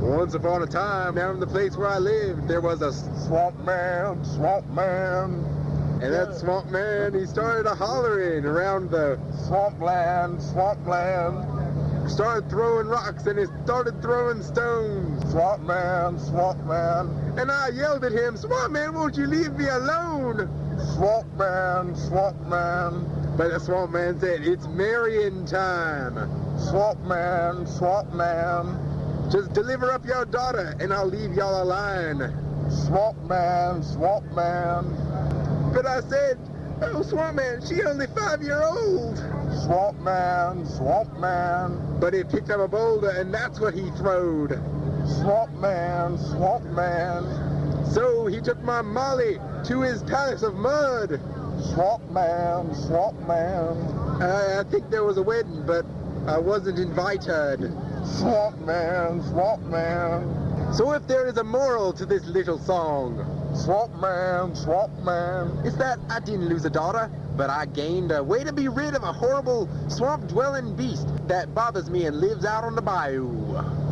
Once upon a time, down in the place where I lived, there was a Swamp man, swamp man, and that swamp man, he started a hollering around the, swampland, swampland, started throwing rocks and he started throwing stones. swamp man, swamp man, And I yelled at him, swamp man, won't you leave me alone? swamp man, swamp man, But the swamp man said, it's marrying time. swamp man, swamp man, Just deliver up your daughter and I'll leave y'all alone. swamp man, swamp man, But I said, oh, swamp man, she only five year old. swamp man, swamp man, But he picked up a boulder and that's what he throwed. swamp man, swamp man, So he took my Molly to his palace of mud. swamp man, swamp man, I, I think there was a wedding, but I wasn't invited. swamp man, swamp man, So if there is a moral to this little song, swamp man, swamp man, it's that I didn't lose a daughter, but I gained a way to be rid of a horrible swamp-dwelling beast that bothers me and lives out on the bayou.